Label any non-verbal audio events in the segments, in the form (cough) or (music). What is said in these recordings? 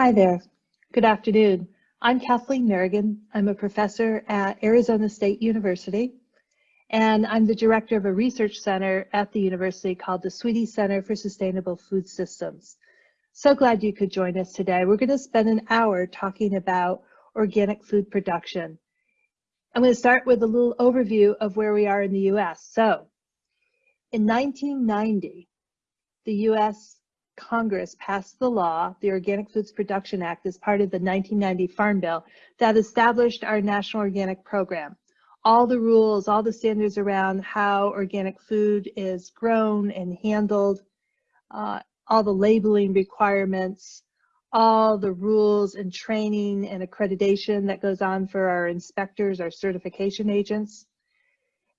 Hi there. Good afternoon. I'm Kathleen Merrigan. I'm a professor at Arizona State University, and I'm the director of a research center at the university called the Swette Center for Sustainable Food Systems. So glad you could join us today. We're going to spend an hour talking about organic food production. I'm going to start with a little overview of where we are in the US. So, in 1990, the US Congress passed the law, the Organic Foods Production Act, as part of the 1990 Farm Bill that established our National Organic Program. All the rules, all the standards around how organic food is grown and handled, uh, all the labeling requirements, all the rules and training and accreditation that goes on for our inspectors, our certification agents.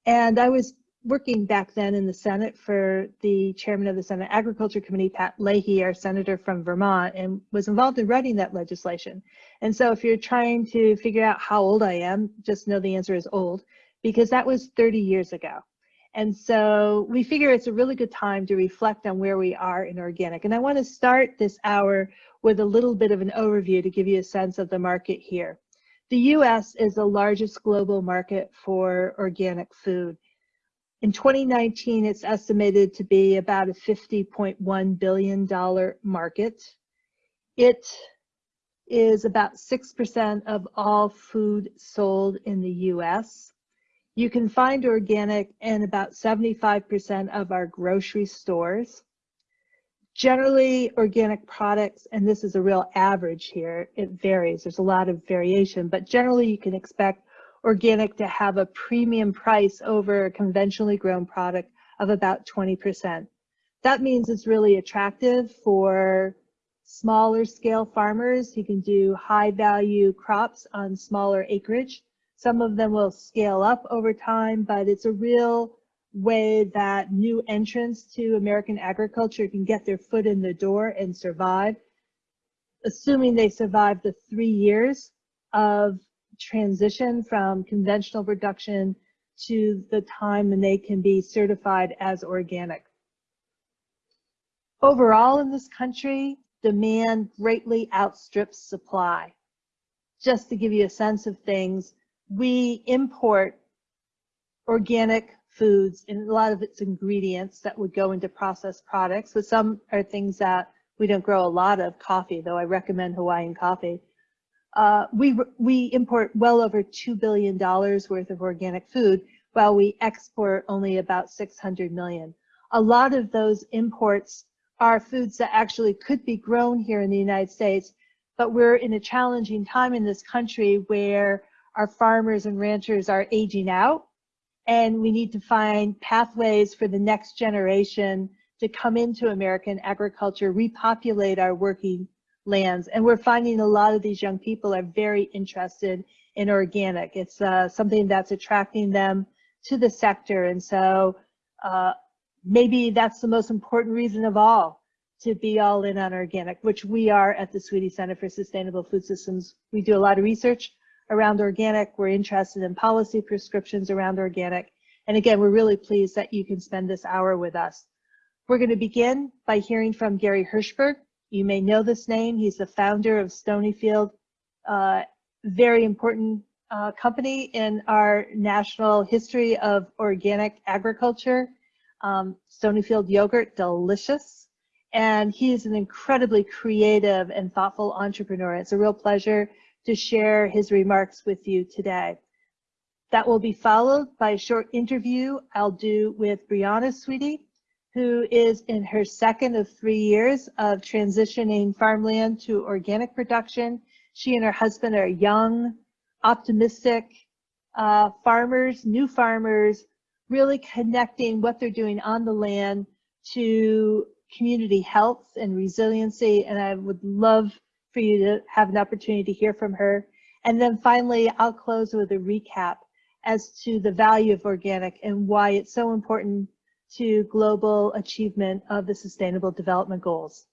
And I was working back then in the Senate for the chairman of the Senate Agriculture Committee, Pat Leahy, our senator from Vermont, and was involved in writing that legislation. And so if you're trying to figure out how old I am, just know the answer is old, because that was 30 years ago. And so we figure it's a really good time to reflect on where we are in organic. And I want to start this hour with a little bit of an overview to give you a sense of the market here. The US is the largest global market for organic food. In 2019, it's estimated to be about a $50.1 billion market. It is about 6% of all food sold in the US. You can find organic in about 75% of our grocery stores. Generally, organic products, and this is a real average here, it varies, there's a lot of variation, but generally you can expect organic to have a premium price over a conventionally grown product of about 20%. That means it's really attractive for smaller scale farmers who can do high value crops on smaller acreage. Some of them will scale up over time, but it's a real way that new entrants to American agriculture can get their foot in the door and survive, assuming they survive the three years of transition from conventional production to the time when they can be certified as organic. Overall in this country, demand greatly outstrips supply. Just to give you a sense of things, we import organic foods and a lot of its ingredients that would go into processed products, but some are things that we don't grow a lot of coffee, though I recommend Hawaiian coffee. Uh, we, we import well over $2 billion worth of organic food, while we export only about 600 million. A lot of those imports are foods that actually could be grown here in the United States, but we're in a challenging time in this country where our farmers and ranchers are aging out, and we need to find pathways for the next generation to come into American agriculture, repopulate our working lands. And we're finding a lot of these young people are very interested in organic. It's uh, something that's attracting them to the sector. And so uh, maybe that's the most important reason of all to be all in on organic, which we are at the Swette Center for Sustainable Food Systems. We do a lot of research around organic. We're interested in policy prescriptions around organic. And again, we're really pleased that you can spend this hour with us. We're going to begin by hearing from Gary Hirshberg, you may know this name. He's the founder of Stonyfield, uh, very important uh, company in our national history of organic agriculture. Um, Stonyfield yogurt, delicious. And he's an incredibly creative and thoughtful entrepreneur. It's a real pleasure to share his remarks with you today. That will be followed by a short interview I'll do with Brianna Swette, who is in her second of three years of transitioning farmland to organic production. She and her husband are young, optimistic uh, farmers, new farmers, really connecting what they're doing on the land to community health and resiliency. And I would love for you to have an opportunity to hear from her. And then finally, I'll close with a recap as to the value of organic and why it's so important to global achievement of the Sustainable Development Goals.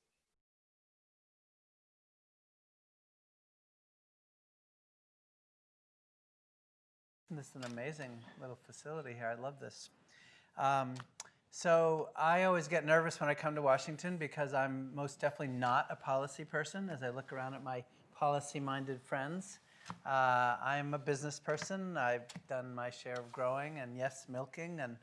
This is an amazing little facility here. I love this. Um, So I always get nervous when I come to Washington because I'm most definitely not a policy person as I look around at my policy-minded friends. Uh, I'm a business person. I've done my share of growing and yes, milking and,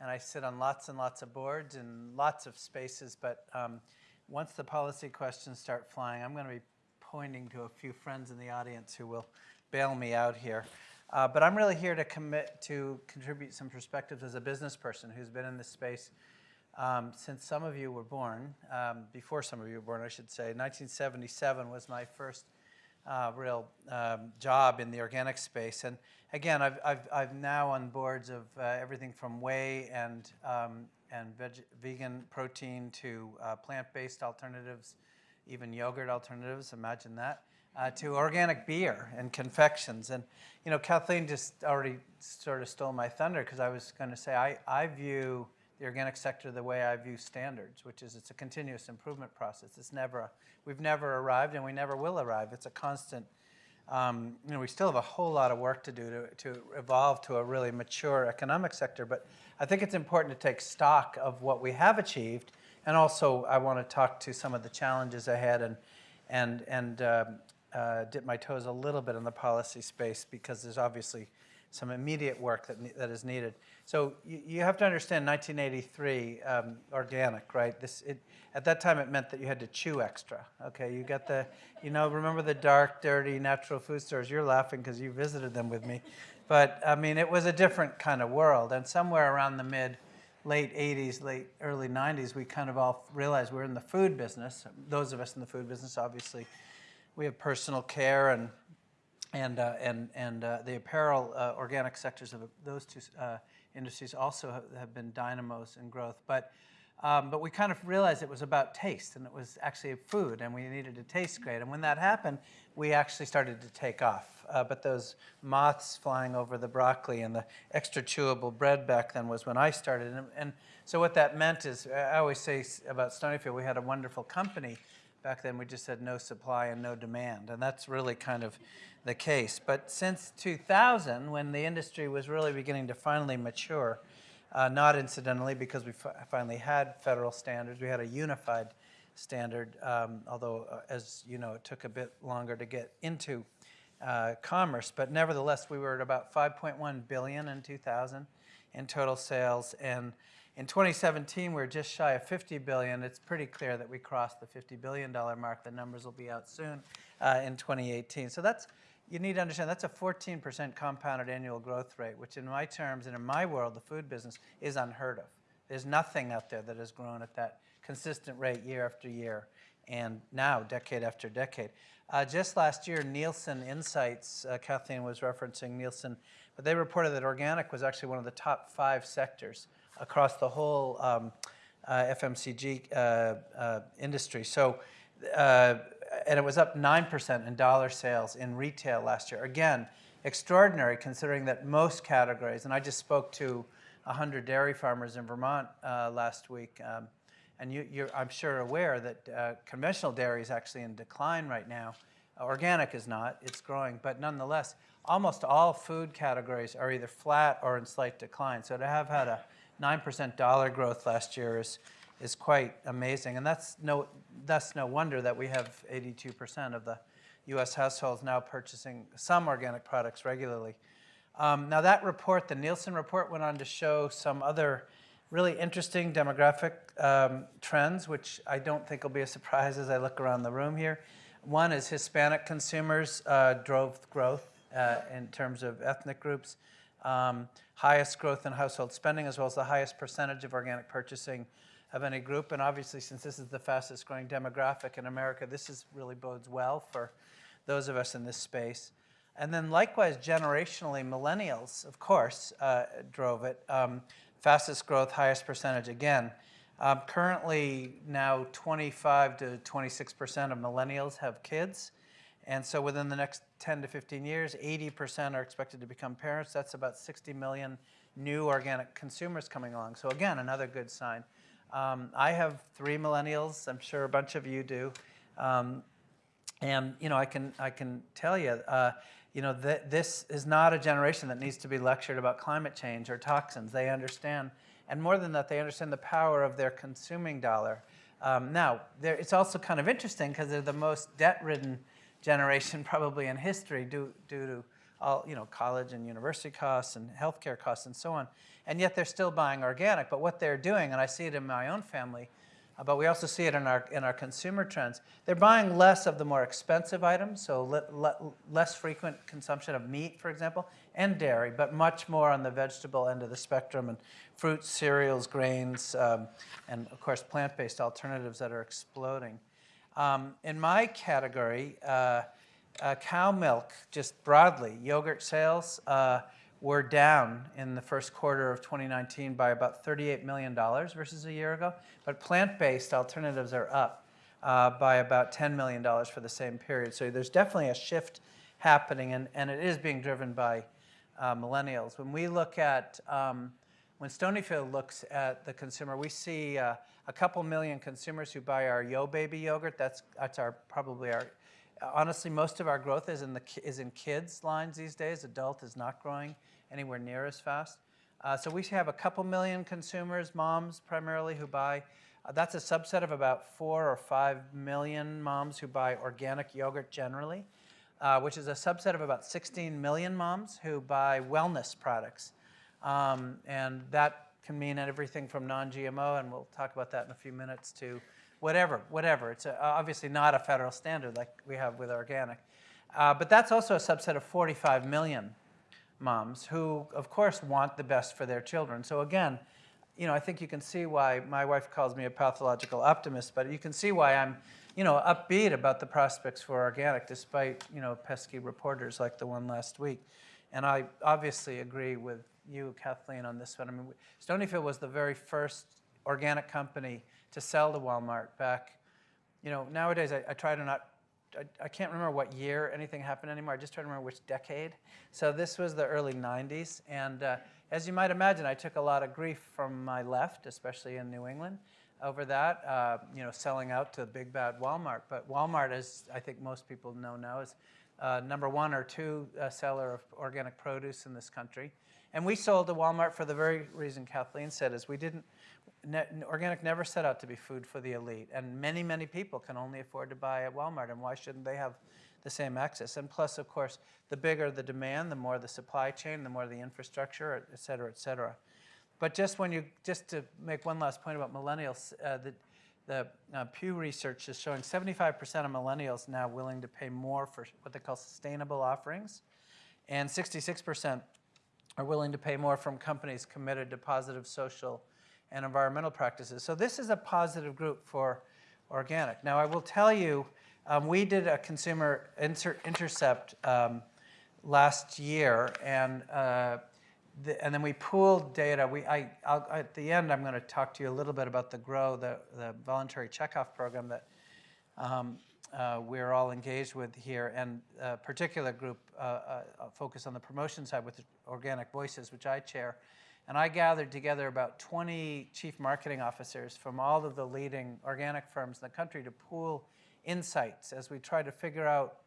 and I sit on lots and lots of boards and lots of spaces. But um, once the policy questions start flying, I'm going to be pointing to a few friends in the audience who will bail me out here. Uh, but I'm really here to commit to contribute some perspectives as a business person who's been in this space um, since some of you were born, um, before some of you were born, I should say. 1977 was my first uh, real um, job in the organic space. And again, I've, I've, I've now on boards of uh, everything from whey and, um, and veg vegan protein to uh, plant-based alternatives, even yogurt alternatives, imagine that uh, to organic beer and confections. And, you know, Kathleen just already sort of stole my thunder because I was going to say I, I view the organic sector the way I view standards, which is it's a continuous improvement process. It's never, a, we've never arrived and we never will arrive. It's a constant, um, you know, we still have a whole lot of work to do to, to evolve to a really mature economic sector. But I think it's important to take stock of what we have achieved. And also I want to talk to some of the challenges ahead and, and, and um, uh, dip my toes a little bit in the policy space because there's obviously some immediate work that, that is needed. So you, you have to understand 1983 um, organic, right? This, it, at that time it meant that you had to chew extra, okay? You got the, you know, remember the dark, dirty natural food stores? You're laughing because you visited them with me. But I mean, it was a different kind of world. And somewhere around the mid, late 80s, late, early 90s, we kind of all realized we're in the food business. Those of us in the food business, obviously, we have personal care and and uh, and and uh, the apparel uh, organic sectors of those two uh, industries also have, been dynamos in growth. But um, but we kind of realized it was about taste and it was actually food and we needed to taste great. And when that happened, we actually started to take off. Uh, but those moths flying over the broccoli and the extra chewable bread back then was when I started. And, and so what that meant is, I always say about Stonyfield, we had a wonderful company Back then, we just had no supply and no demand, and that's really kind of the case. But since 2000, when the industry was really beginning to finally mature, uh, not incidentally because we finally had federal standards, we had a unified standard, um, although, uh, as you know, it took a bit longer to get into uh, commerce. But nevertheless, we were at about 5.1 billion in 2000 in total sales, and in 2017, we're just shy of 50 billion. It's pretty clear that we crossed the 50 billion dollar mark. The numbers will be out soon uh, in 2018. So that's you need to understand that's a 14% compounded annual growth rate, which in my terms and in my world, the food business is unheard of. There's nothing out there that has grown at that consistent rate year after year, and now decade after decade. Uh, just last year, Nielsen Insights, uh, Kathleen was referencing Nielsen, but they reported that organic was actually one of the top five sectors across the whole um, uh, FMCG uh, uh, industry. So, and it was up 9% in dollar sales in retail last year. Again, extraordinary considering that most categories, and I just spoke to 100 dairy farmers in Vermont last week, um, and you, I'm sure aware that conventional dairy is actually in decline right now. Organic is not, it's growing, but nonetheless, almost all food categories are either flat or in slight decline. So to have had a 9% dollar growth last year is, is quite amazing. And that's no, that's no wonder that we have 82% of the US households now purchasing some organic products regularly. Um, now that report, the Nielsen report, went on to show some other really interesting demographic um, trends, which I don't think will be a surprise as I look around the room here. One is Hispanic consumers uh, drove growth uh, in terms of ethnic groups um, highest growth in household spending, as well as the highest percentage of organic purchasing of any group. And obviously, since this is the fastest growing demographic in America, this is really bodes well for those of us in this space. And then likewise, generationally, millennials, of course, uh, drove it. Um, fastest growth, highest percentage again. Um, currently, now 25 to 26% of millennials have kids. And so within the next 10 to 15 years, 80% are expected to become parents. That's about 60 million new organic consumers coming along. So again, another good sign. Um, I have three millennials. I'm sure a bunch of you do. Um, and you know, I can I can tell you, uh, you know, th this is not a generation that needs to be lectured about climate change or toxins. They understand And more than that, they understand the power of their consuming dollar. Um, now, it's also kind of interesting because they're the most debt-ridden generation probably in history due, due to all, you know, college and university costs and healthcare costs and so on. And yet they're still buying organic. But what they're doing, and I see it in my own family, uh, but we also see it in our, in our consumer trends. They're buying less of the more expensive items, so le le less frequent consumption of meat, for example, and dairy, but much more on the vegetable end of the spectrum, and fruits, cereals, grains, um, and of course plant-based alternatives that are exploding. Um, in my category, uh, uh, cow milk, just broadly, yogurt sales, uh, were down in the first quarter of 2019 by about $38 million versus a year ago, but plant-based alternatives are up uh, by about $10 million for the same period. So there's definitely a shift happening, and, and it is being driven by uh, millennials. When we look at, um, when Stonyfield looks at the consumer, we see uh, a couple million consumers who buy our YoBaby yogurt. That's, that's our, probably our, honestly, most of our growth is in, the, is in kids lines these days. Adult is not growing anywhere near as fast. Uh, so we have a couple million consumers, moms primarily, who buy. Uh, that's a subset of about four or five million moms who buy organic yogurt generally, uh, which is a subset of about 16 million moms who buy wellness products. Um, and that can mean everything from non-GMO, and we'll talk about that in a few minutes, to whatever, whatever. It's a, obviously not a federal standard like we have with organic. Uh, but that's also a subset of 45 million moms who, of course, want the best for their children. So again, you know, I think you can see why my wife calls me a pathological optimist, but you can see why I'm, you know, upbeat about the prospects for organic despite, you know, pesky reporters like the one last week. And I obviously agree with you, Kathleen, on this one. I mean, Stonyfield was the very first organic company to sell to Walmart back, you know, nowadays I, I try to not I, I, can't remember what year anything happened anymore. I just try to remember which decade. So this was the early 90s. And uh, as you might imagine, I took a lot of grief from my left, especially in New England, over that, uh, you know, selling out to the big bad Walmart. But Walmart, as I think most people know now, is uh, number one or two uh, seller of organic produce in this country. And we sold to Walmart for the very reason Kathleen said, is we didn't, ne organic never set out to be food for the elite. And many, many people can only afford to buy at Walmart, and why shouldn't they have the same access? And plus, of course, the bigger the demand, the more the supply chain, the more the infrastructure, et cetera, et cetera. But just when you, just to make one last point about millennials, uh, the, the uh, Pew Research is showing 75% of millennials now willing to pay more for what they call sustainable offerings, and 66% are willing to pay more from companies committed to positive social and environmental practices. So this is a positive group for organic. Now I will tell you, um, we did a consumer inter intercept um, last year and uh, the, and then we pooled data. We, I, at the end, I'm going to talk to you a little bit about the GRO, the, the voluntary checkoff program that um, uh, we're all engaged with here, and a particular group uh, uh, focused on the promotion side with Organic Voices, which I chair. And I gathered together about 20 chief marketing officers from all of the leading organic firms in the country to pool insights as we try to figure out,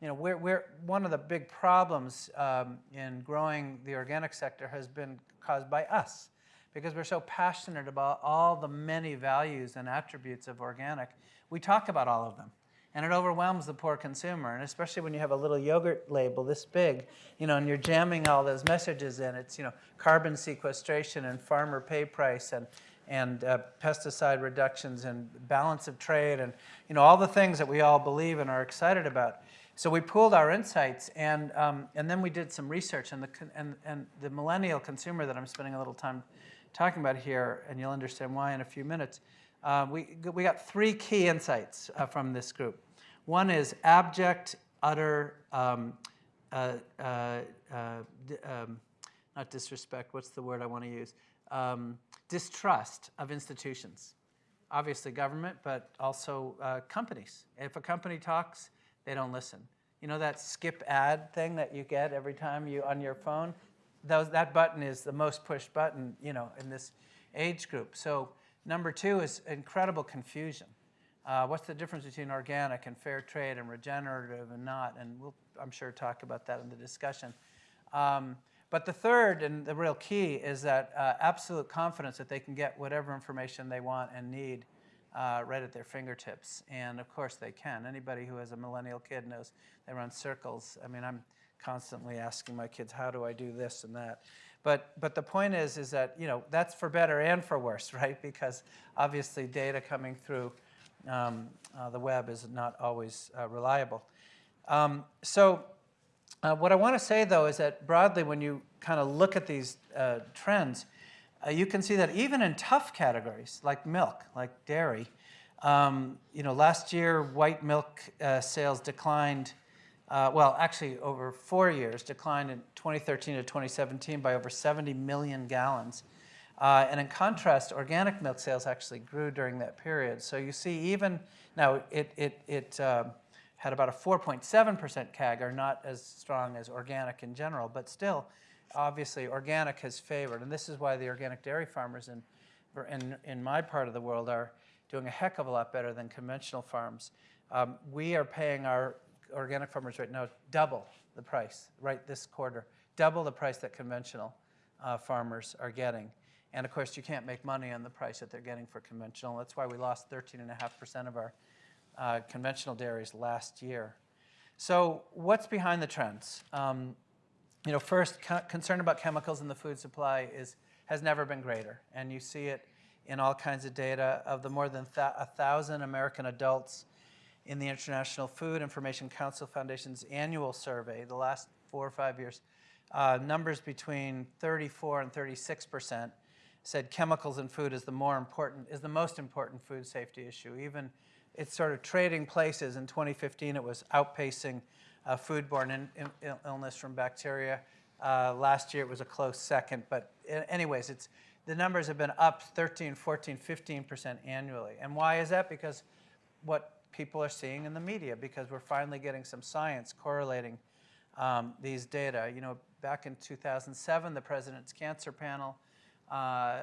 you know, we're, we're one of the big problems um, in growing the organic sector has been caused by us because we're so passionate about all the many values and attributes of organic. We talk about all of them and it overwhelms the poor consumer. And especially when you have a little yogurt label this big, you know, and you're jamming all those messages in. It's, you know, carbon sequestration and farmer pay price and, and uh, pesticide reductions and balance of trade and, you know, all the things that we all believe and are excited about. So we pooled our insights and, um, and then we did some research and the, and, and the millennial consumer that I'm spending a little time talking about here, and you'll understand why in a few minutes, uh, we, we got three key insights uh, from this group. One is abject, utter, um, uh, uh, uh um, not disrespect, what's the word I want to use? Um, distrust of institutions. Obviously government, but also uh, companies. If a company talks, they don't listen. You know that skip ad thing that you get every time you on your phone? Those, that button is the most pushed button, you know, in this age group. So Number two is incredible confusion. Uh, what's the difference between organic and fair trade and regenerative and not? And we'll, I'm sure, talk about that in the discussion. Um, But the third and the real key is that uh, absolute confidence that they can get whatever information they want and need uh, right at their fingertips. And of course they can. Anybody who has a millennial kid knows they run circles. I mean, I'm constantly asking my kids, how do I do this and that? But, but the point is, is that, you know, that's for better and for worse, (laughs) right? Because obviously data coming through um, uh, the web is not always uh, reliable. Um, so uh, what I want to say, though, is that broadly, when you kind of look at these uh, trends, uh, you can see that even in tough categories like milk, like dairy, um, you know, last year white milk uh, sales declined, uh, well, actually over four years, declined in 2013 to 2017 by over 70 million gallons. Uh, and in contrast, organic milk sales actually grew during that period. So you see even, now it, it, it uh, had about a 4.7% CAGR, not as strong as organic in general, but still, obviously organic has favored. And this is why the organic dairy farmers in, in, in my part of the world are doing a heck of a lot better than conventional farms. Um, we are paying our organic farmers right now double the price, right this quarter, double the price that conventional uh, farmers are getting. And of course, you can't make money on the price that they're getting for conventional. That's why we lost 13.5% of our uh, conventional dairies last year. So what's behind the trends? Um, you know, first, concern about chemicals in the food supply is, has never been greater. And you see it in all kinds of data. Of the more than a thousand American adults in the International Food Information Council Foundation's annual survey, the last four or five years, uh, numbers between 34 and 36 percent said chemicals in food is the more important, is the most important food safety issue. Even it's sort of trading places. In 2015, it was outpacing uh, foodborne in, in, illness from bacteria. Uh, last year, it was a close second. But anyways, it's, the numbers have been up 13, 14, 15% annually. And why is that? Because what people are seeing in the media, because we're finally getting some science correlating um, these data. You know, back in 2007, the President's Cancer Panel uh,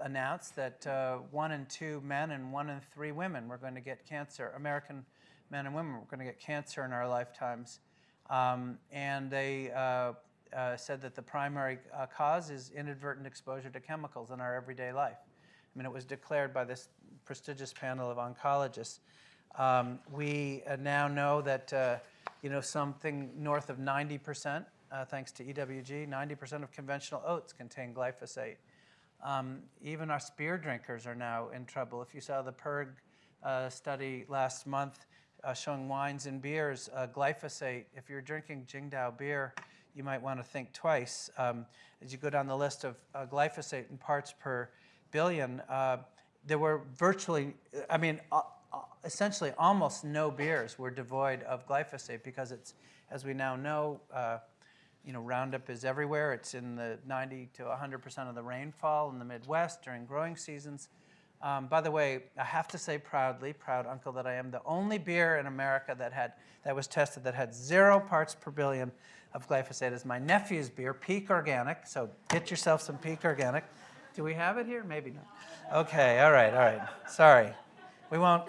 announced that uh, one in two men and one in three women were going to get cancer. American men and women were going to get cancer in our lifetimes. Um, and they uh, uh, said that the primary uh, cause is inadvertent exposure to chemicals in our everyday life. I mean, it was declared by this prestigious panel of oncologists. Um, we uh, now know that, uh, you know, something north of 90%, thanks to EWG, 90% of conventional oats contain glyphosate. Um, even our beer drinkers are now in trouble. If you saw the PIRG uh, study last month uh, showing wines and beers, uh, glyphosate, if you're drinking Tsingtao beer, you might want to think twice. Um, as you go down the list of uh, glyphosate in parts per billion, uh, there were virtually, I mean, uh, essentially almost no beers were devoid of glyphosate because it's, as we now know, you know, Roundup is everywhere. It's in the 90 to 100% of the rainfall in the Midwest during growing seasons. Um, by the way, I have to say proudly, proud uncle that I am, the only beer in America that had that was tested that had zero parts per billion of glyphosate is my nephew's beer, Peak Organic. So get yourself some Peak Organic. Do we have it here? Maybe not. Okay, all right, all right. Sorry. We won't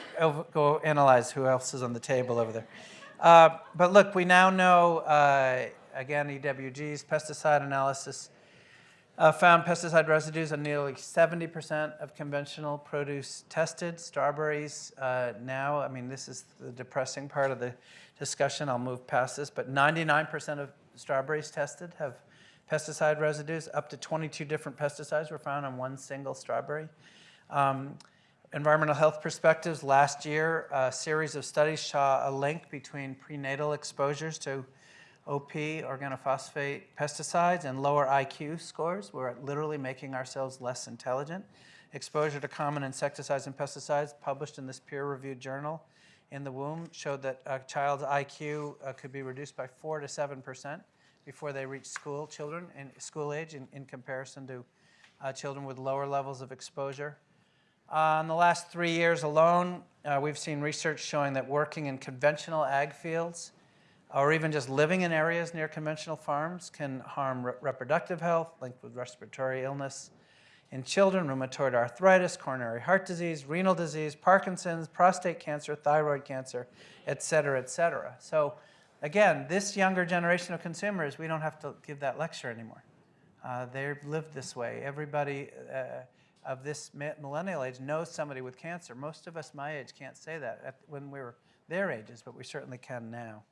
go analyze who else is on the table over there. Uh, but look, we now know uh, again, EWG's pesticide analysis uh, found pesticide residues on nearly 70% of conventional produce tested. Strawberries uh, now, I mean, this is the depressing part of the discussion. I'll move past this, but 99% of strawberries tested have pesticide residues. Up to 22 different pesticides were found on one single strawberry. Um, environmental health perspectives, last year, a series of studies saw a link between prenatal exposures to OP, organophosphate pesticides, and lower IQ scores. We're literally making ourselves less intelligent. Exposure to common insecticides and pesticides published in this peer-reviewed journal in the womb showed that a child's IQ uh, could be reduced by 4 to 7% before they reach school children in school age in, in comparison to uh, children with lower levels of exposure. Uh, in the last three years alone, uh, we've seen research showing that working in conventional ag fields or even just living in areas near conventional farms can harm re reproductive health linked with respiratory illness. In children, rheumatoid arthritis, coronary heart disease, renal disease, Parkinson's, prostate cancer, thyroid cancer, et cetera, et cetera. So again, this younger generation of consumers, we don't have to give that lecture anymore. Uh, they've lived this way. Everybody uh, of this millennial age knows somebody with cancer. Most of us my age can't say that at, when we were their ages, but we certainly can now.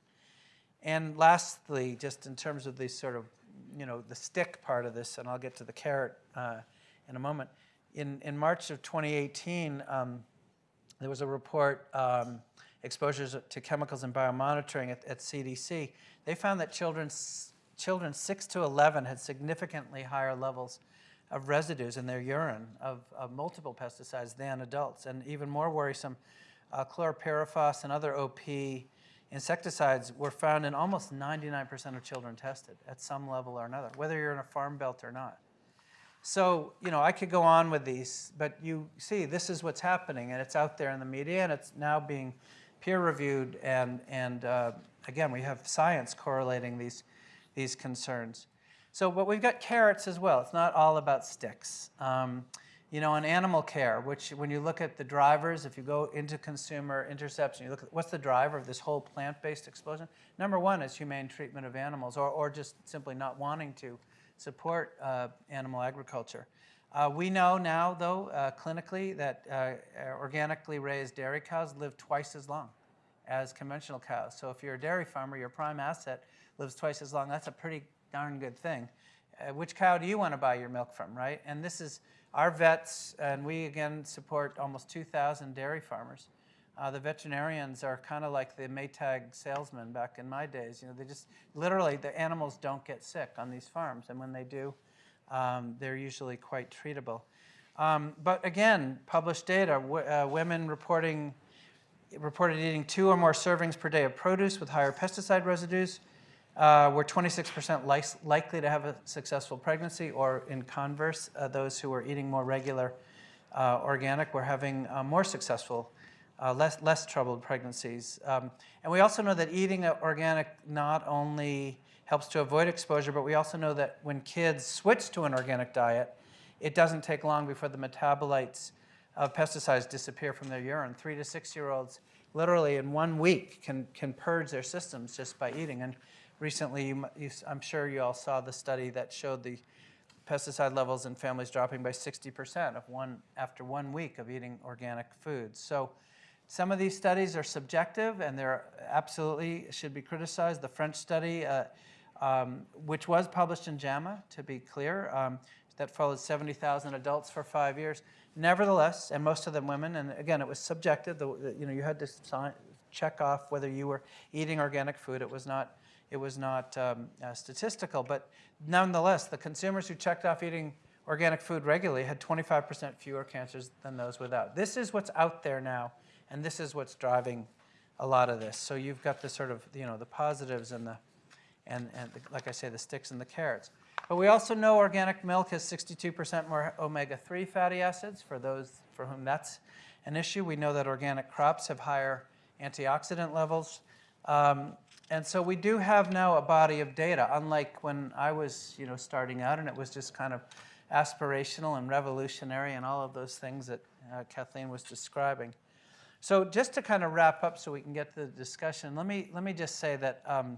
And lastly, just in terms of the sort of, you know, the stick part of this, and I'll get to the carrot uh, in a moment. In, in March of 2018, um, there was a report, um, exposures to chemicals and biomonitoring at, at CDC. They found that children, children 6 to 11 had significantly higher levels of residues in their urine of, of multiple pesticides than adults. And even more worrisome, uh, chlorpyrifos and other OP insecticides were found in almost 99% of children tested at some level or another, whether you're in a farm belt or not. So, you know, I could go on with these, but you see, this is what's happening, and it's out there in the media, and it's now being peer reviewed, and, and uh, again, we have science correlating these, these concerns. So, but we've got carrots as well. It's not all about sticks. Um, you know, in animal care, which when you look at the drivers, if you go into consumer interception, you look at what's the driver of this whole plant-based explosion? Number one is humane treatment of animals, or, or just simply not wanting to support uh, animal agriculture. Uh, we know now, though, uh, clinically, that uh, organically raised dairy cows live twice as long as conventional cows. So if you're a dairy farmer, your prime asset lives twice as long. That's a pretty darn good thing. Uh, which cow do you want to buy your milk from, right? And this is our vets, and we again support almost 2,000 dairy farmers. Uh, the veterinarians are kind of like the Maytag salesman back in my days. You know, they just literally the animals don't get sick on these farms, and when they do, um, they're usually quite treatable. Um, but again, published data: uh, women reporting reported eating two or more servings per day of produce with higher pesticide residues uh, were 26% li- likely to have a successful pregnancy, or in converse, uh, those who were eating more regular uh, organic were having uh, more successful, uh, less, less troubled pregnancies. Um, and we also know that eating organic not only helps to avoid exposure, but we also know that when kids switch to an organic diet, it doesn't take long before the metabolites of pesticides disappear from their urine. Three to six year olds, literally in one week, can, can purge their systems just by eating. And recently, you, you, I'm sure you all saw the study that showed the pesticide levels in families dropping by 60% of one, after one week of eating organic foods. So some of these studies are subjective and they're absolutely should be criticized. The French study, uh, um, which was published in JAMA, to be clear, um, that followed 70,000 adults for five years. Nevertheless, and most of them women, and again, it was subjective. The- you know, you had to sign, check off whether you were eating organic food. It was not, it was not um, uh, statistical, but nonetheless, the consumers who checked off eating organic food regularly had 25% fewer cancers than those without. This is what's out there now, and this is what's driving a lot of this. So you've got the sort of, you know, the positives and the, and, and the, like I say, the sticks and the carrots. But we also know organic milk has 62% more omega-3 fatty acids for those for whom that's an issue. We know that organic crops have higher antioxidant levels. Um, and so we do have now a body of data, unlike when I was, you know, starting out and it was just kind of aspirational and revolutionary and all of those things that uh, Kathleen was describing. So just to kind of wrap up so we can get to the discussion, let me, let me just say that, um,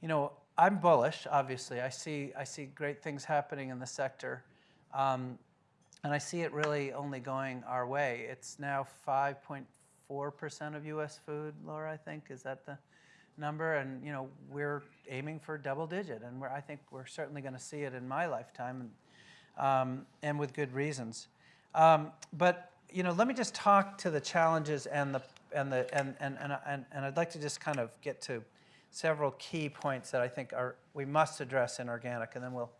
you know, I'm bullish, obviously. I see, I see great things happening in the sector. Um, and I see it really only going our way. It's now 5.4% of US food, Laura, I think. Is that the number? And, you know, we're aiming for double digit. And I think we're certainly going to see it in my lifetime, and, um, and with good reasons. Um, but, you know, let me just talk to the challenges and the, and, the, and, and, and, and, and I'd like to just kind of get to several key points that I think are, we must address in organic, and then we'll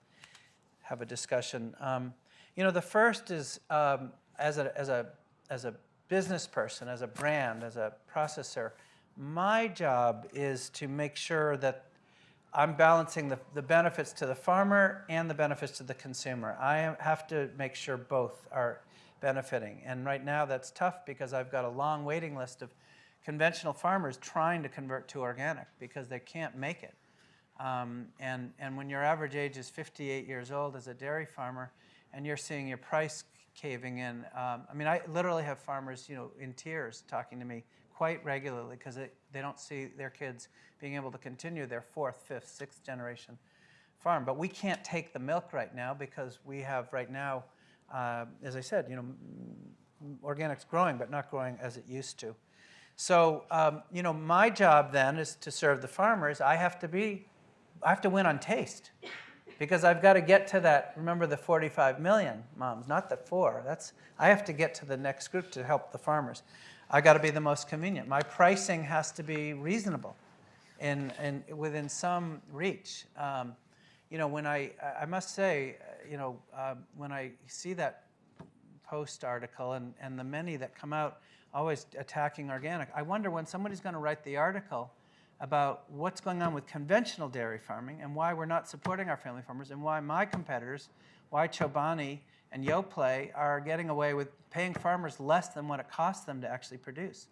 have a discussion. Um, you know, the first is um, as, a, as, a, as a business person, as a brand, as a processor, my job is to make sure that I'm balancing the, the benefits to the farmer and the benefits to the consumer. I have to make sure both are benefiting. And right now that's tough because I've got a long waiting list of conventional farmers trying to convert to organic because they can't make it. Um, and, and when your average age is 58 years old as a dairy farmer and you're seeing your price caving in, um, I mean, I literally have farmers, you know, in tears talking to me quite regularly because they, don't see their kids being able to continue their fourth, fifth, sixth generation farm. But we can't take the milk right now because we have right now, uh, as I said, you know, organic's growing, but not growing as it used to. So, um, you know, my job then is to serve the farmers. I have to be, I have to win on taste because I've got to get to that. Remember the 45 million moms, not the four. That's I have to get to the next group to help the farmers. I got to be the most convenient. My pricing has to be reasonable, and and within some reach. Um, you know, when I I must say, you know, uh, when I see that Post article and, and the many that come out always attacking organic. I wonder when somebody's going to write the article about what's going on with conventional dairy farming and why we're not supporting our family farmers and why my competitors, why Chobani and Yoplait are getting away with paying farmers less than what it costs them to actually produce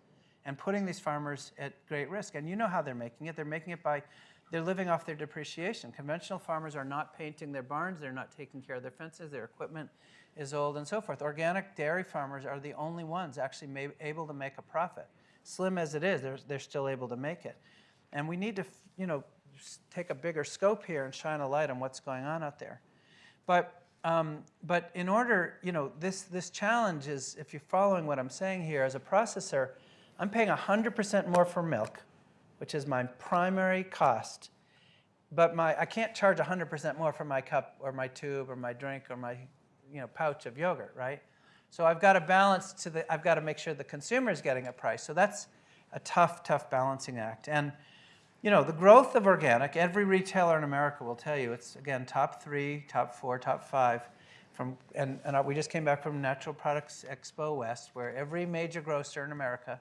and putting these farmers at great risk. And you know how they're making it. They're making it by they're living off their depreciation. Conventional farmers are not painting their barns, they're not taking care of their fences, their equipment is old and so forth. Organic dairy farmers are the only ones actually may, able to make a profit. Slim as it is, they're, they're still able to make it. And we need to, you know, take a bigger scope here and shine a light on what's going on out there. But, um, but in order, you know, this, this challenge is, if you're following what I'm saying here, as a processor, I'm paying 100% more for milk, which is my primary cost. But my, I can't charge 100% more for my cup or my tube or my drink or my you know, pouch of yogurt, right? So I've got to balance to the, I've got to make sure the consumer is getting a price. So that's a tough, tough balancing act. And, you know, the growth of organic, every retailer in America will tell you it's, again, top three, top four, top five. From, and, and we just came back from Natural Products Expo West, where every major grocer in America,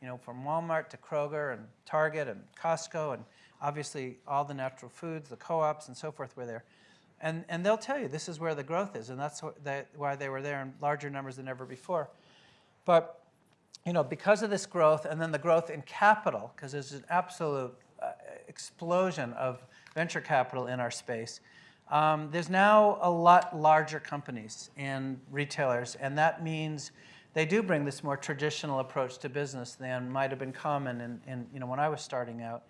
you know, from Walmart to Kroger and Target and Costco and obviously all the natural foods, the co-ops and so forth were there. And, and they'll tell you this is where the growth is, and that's why they were there in larger numbers than ever before. But you know, because of this growth, and then the growth in capital, because there's an absolute explosion of venture capital in our space, um, there's now a lot larger companies and retailers, and that means they do bring this more traditional approach to business than might have been common in, in you know, when I was starting out.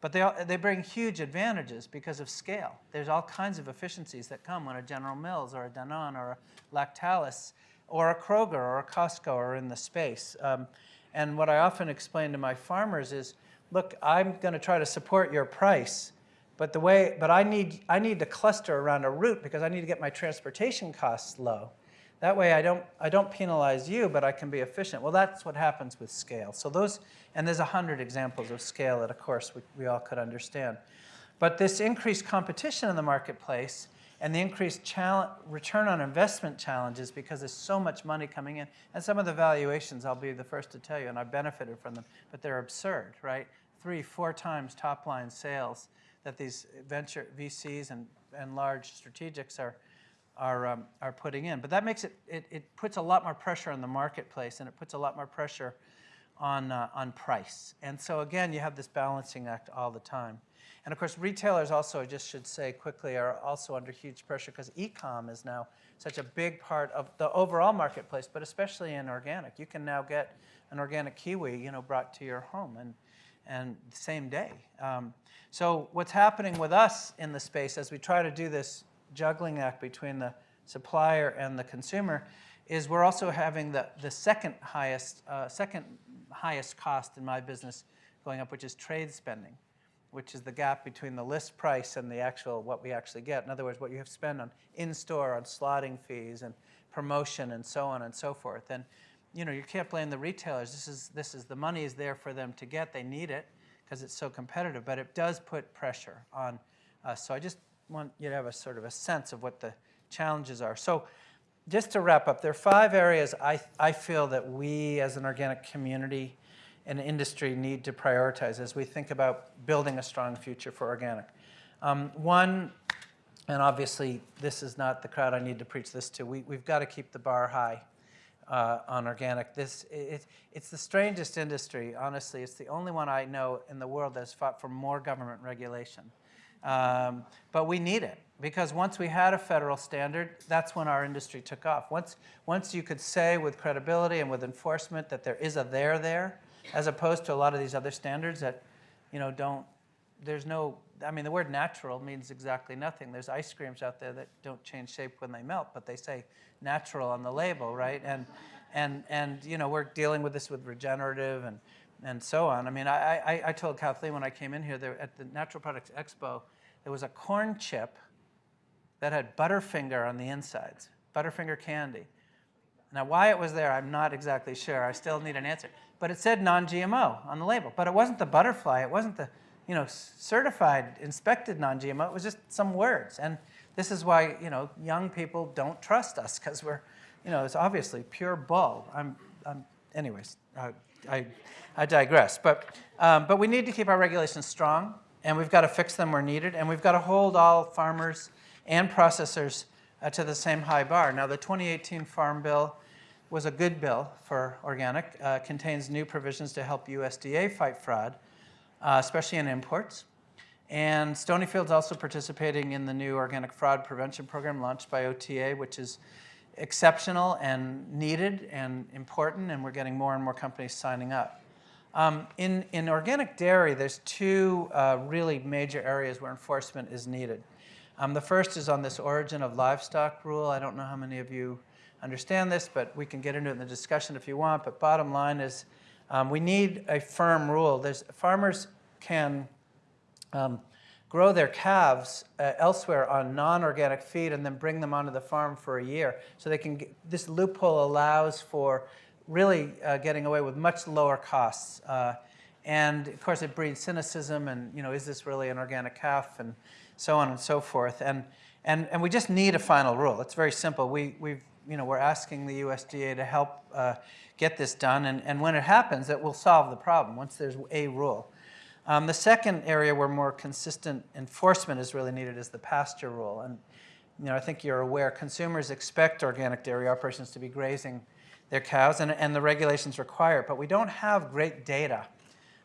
But they, they bring huge advantages because of scale. There's all kinds of efficiencies that come when a General Mills or a Danone or a Lactalis or a Kroger or a Costco are in the space. Um, and what I often explain to my farmers is, look, I'm going to try to support your price, but the way, but I need, I need to cluster around a route because I need to get my transportation costs low. That way I don't, I don't penalize you, but I can be efficient. Well, that's what happens with scale. So those, and there's a hundred examples of scale that, of course, we, we all could understand. But this increased competition in the marketplace and the increased return on investment challenges because there's so much money coming in. And some of the valuations, I'll be the first to tell you, and I benefited from them, but they're absurd, right? Three, four times top line sales that these venture VCs and, and large strategics are, are, um, are putting in. But that makes it, it, it puts a lot more pressure on the marketplace and it puts a lot more pressure on, uh, on price. And so again, you have this balancing act all the time. And of course, retailers also, I just should say quickly, are also under huge pressure because e-com is now such a big part of the overall marketplace, but especially in organic. You can now get an organic kiwi, you know, brought to your home and, and same day. Um, so what's happening with us in the space as we try to do this juggling act between the supplier and the consumer is we're also having the, the second highest, uh, second highest cost in my business going up, which is trade spending, which is the gap between the list price and the actual, what we actually get. In other words, what you have to spend on in-store, on slotting fees and promotion and so on and so forth. And you know, you can't blame the retailers. This is, this is the money is there for them to get. They need it because it's so competitive, but it does put pressure on us. So I just want you to have a sort of a sense of what the challenges are. So just to wrap up, there are five areas I, I feel that we as an organic community and industry need to prioritize as we think about building a strong future for organic. Um, one, and obviously this is not the crowd I need to preach this to, we, we've got to keep the bar high uh, on organic. This, it, it's the strangest industry, honestly. It's the only one I know in the world that's fought for more government regulation. Um, but we need it because once we had a federal standard, that's when our industry took off. Once, once you could say with credibility and with enforcement that there is a there there, as opposed to a lot of these other standards that you know, don't, there's no, I mean, the word natural means exactly nothing. There's ice creams out there that don't change shape when they melt, but they say natural on the label, right? And, and, and you know, we're dealing with this with regenerative and, and so on. I mean, I, I, I told Kathleen when I came in here, there, at the Natural Products Expo, there was a corn chip that had Butterfinger on the insides, Butterfinger candy. Now, why it was there, I'm not exactly sure. I still need an answer. But it said non-GMO on the label. But it wasn't the butterfly. It wasn't the you know, certified, inspected non-GMO. It was just some words. And this is why you know, young people don't trust us because we're, you know, it's obviously pure bull. I'm, I'm anyways, I, I, I digress. But, um, but we need to keep our regulations strong, and we've got to fix them where needed, and we've got to hold all farmers and processors uh, to the same high bar. Now, the 2018 Farm Bill was a good bill for organic, uh, contains new provisions to help USDA fight fraud, uh, especially in imports. And Stonyfield's also participating in the new organic fraud prevention program launched by OTA, which is exceptional and needed and important, and we're getting more and more companies signing up. Um, in, in organic dairy, there's two uh, really major areas where enforcement is needed. Um, the first is on this origin of livestock rule. I don't know how many of you understand this, but we can get into it in the discussion if you want. But bottom line is um, we need a firm rule. There's, farmers can um, grow their calves uh, elsewhere on non-organic feed and then bring them onto the farm for a year. So they can get, this loophole allows for really uh, getting away with much lower costs. Uh, and of course it breeds cynicism and you know, is this really an organic calf and so on and so forth. And, and, and we just need a final rule. It's very simple. We, we've you know, we're asking the USDA to help uh, get this done. And, and when it happens, it will solve the problem once there's a rule. Um, the second area where more consistent enforcement is really needed is the pasture rule. And you know, I think you're aware consumers expect organic dairy operations to be grazing their cows, and, and the regulations require it. But we don't have great data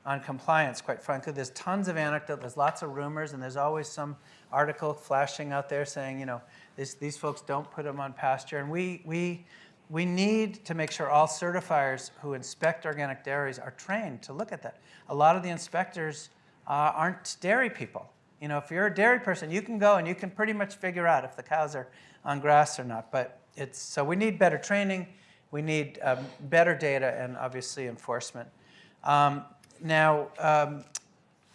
on compliance, quite frankly. There's tons of anecdote, there's lots of rumors, and there's always some article flashing out there saying, you know, this, these folks don't put them on pasture. And we, we, we need to make sure all certifiers who inspect organic dairies are trained to look at that. A lot of the inspectors uh, aren't dairy people. You know, if you're a dairy person, you can go and you can pretty much figure out if the cows are on grass or not. But it's, so we need better training, we need um, better data, and obviously enforcement. Um, now, um,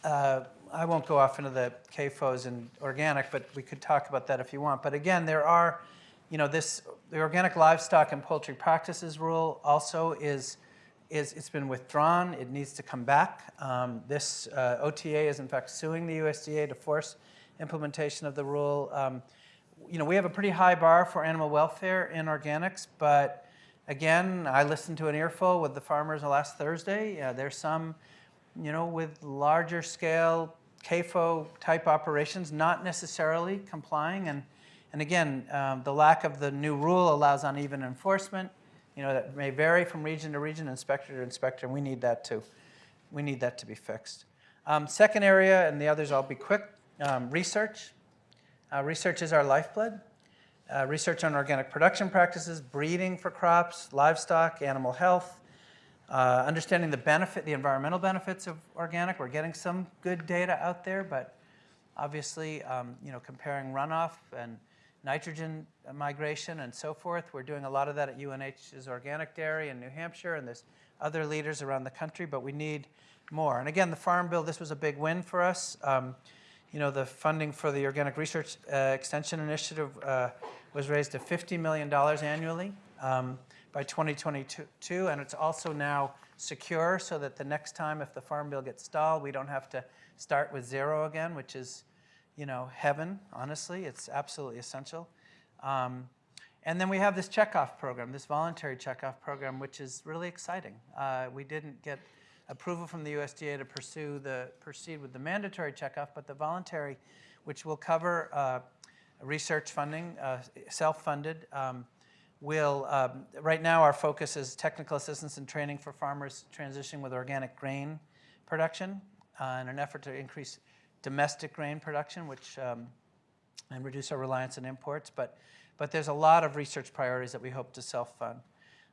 uh, I won't go off into the CAFOs and organic, but we could talk about that if you want. But again, there are, you know, this, the organic livestock and poultry practices rule also is, is it's been withdrawn. It needs to come back. Um, this uh, OTA is in fact suing the USDA to force implementation of the rule. Um, you know, we have a pretty high bar for animal welfare in organics, but again, I listened to an earful with the farmers last Thursday. There's some, you know, with larger scale CAFO type operations, not necessarily complying. And, and again, um, the lack of the new rule allows uneven enforcement. You know, that may vary from region to region, inspector to inspector, and we need that to, we need that to be fixed. Um, second area, and the others I'll be quick, um, research. Uh, research is our lifeblood. Uh, research on organic production practices, breeding for crops, livestock, animal health, uh, understanding the benefit, the environmental benefits of organic, we're getting some good data out there, but obviously, um, you know, comparing runoff and nitrogen migration and so forth, we're doing a lot of that at UNH's Organic Dairy in New Hampshire, and there's other leaders around the country, but we need more. And again, the Farm Bill, this was a big win for us. Um, you know, the funding for the Organic Research uh, Extension Initiative uh, was raised to $50 million annually. Um, by 2022, and it's also now secure so that the next time if the farm bill gets stalled, we don't have to start with zero again, which is, you know, heaven, honestly. It's absolutely essential. Um, and then we have this checkoff program, this voluntary checkoff program, which is really exciting. Uh, we didn't get approval from the USDA to pursue the, proceed with the mandatory checkoff, but the voluntary, which will cover uh, research funding, uh, self-funded, um, will, um, right now our focus is technical assistance and training for farmers transitioning with organic grain production uh, in an effort to increase domestic grain production, which, um, and reduce our reliance on imports. But, but there's a lot of research priorities that we hope to self-fund.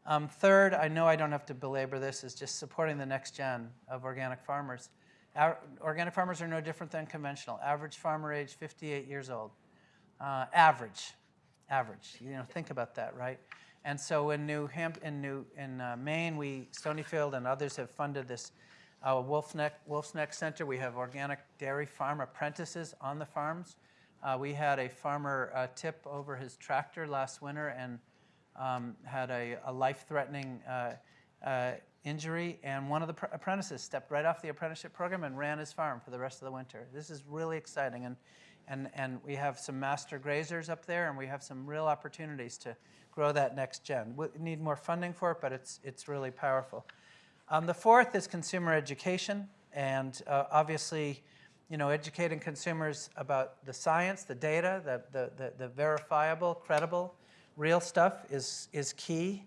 Um, third, I know I don't have to belabor this, is just supporting the next gen of organic farmers. Our, organic farmers are no different than conventional. Average farmer age 58 years old. Uh, average, average. You know, think about that, right? And so in New Hamp in New in uh, Maine, we Stonyfield and others have funded this uh, Wolf Neck Wolfe's Neck Center. We have organic dairy farm apprentices on the farms. Uh, we had a farmer uh, tip over his tractor last winter and um, had a, a life-threatening uh, uh, injury, and one of the pr- apprentices stepped right off the apprenticeship program and ran his farm for the rest of the winter. This is really exciting, and and and we have some master grazers up there, and we have some real opportunities to grow that next gen. We need more funding for it, but it's it's really powerful. Um, the fourth is consumer education, and uh, obviously you know, educating consumers about the science, the data, the, the, the, the verifiable, credible, real stuff is, is key.